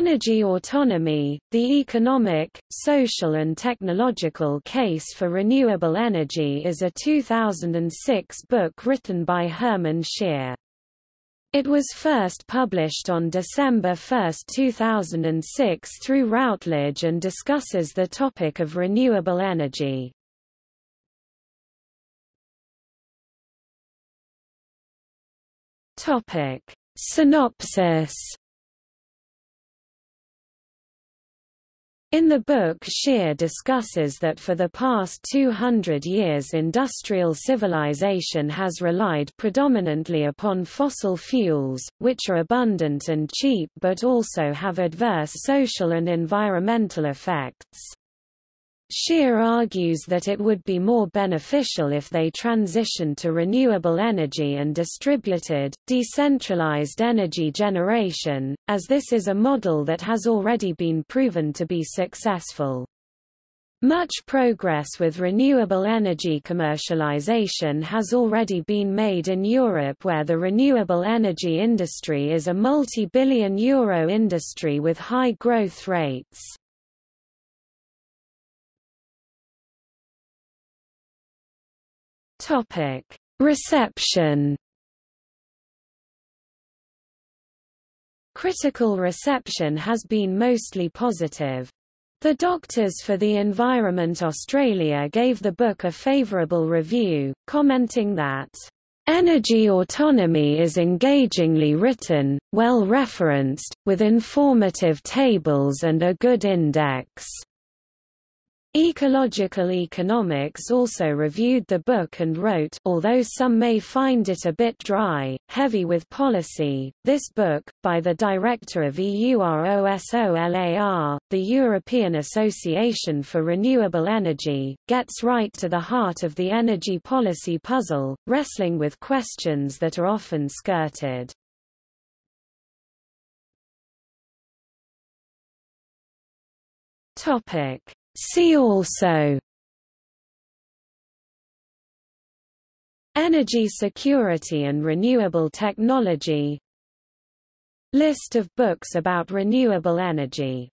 Energy Autonomy, The Economic, Social and Technological Case for Renewable Energy is a 2006 book written by Hermann Scheer. It was first published on December 1, 2006 through Routledge and discusses the topic of renewable energy. Synopsis In the book Scheer discusses that for the past 200 years industrial civilization has relied predominantly upon fossil fuels, which are abundant and cheap but also have adverse social and environmental effects. Scheer argues that it would be more beneficial if they transitioned to renewable energy and distributed, decentralized energy generation, as this is a model that has already been proven to be successful. Much progress with renewable energy commercialization has already been made in Europe where the renewable energy industry is a multi-billion euro industry with high growth rates. Topic: Reception. Critical reception has been mostly positive. The Doctors for the Environment Australia gave the book a favourable review, commenting that Energy autonomy is engagingly written, well referenced, with informative tables and a good index. Ecological Economics also reviewed the book and wrote although some may find it a bit dry, heavy with policy, this book, by the director of EUROSOLAR, the European Association for Renewable Energy, gets right to the heart of the energy policy puzzle, wrestling with questions that are often skirted. Topic See also Energy security and renewable technology List of books about renewable energy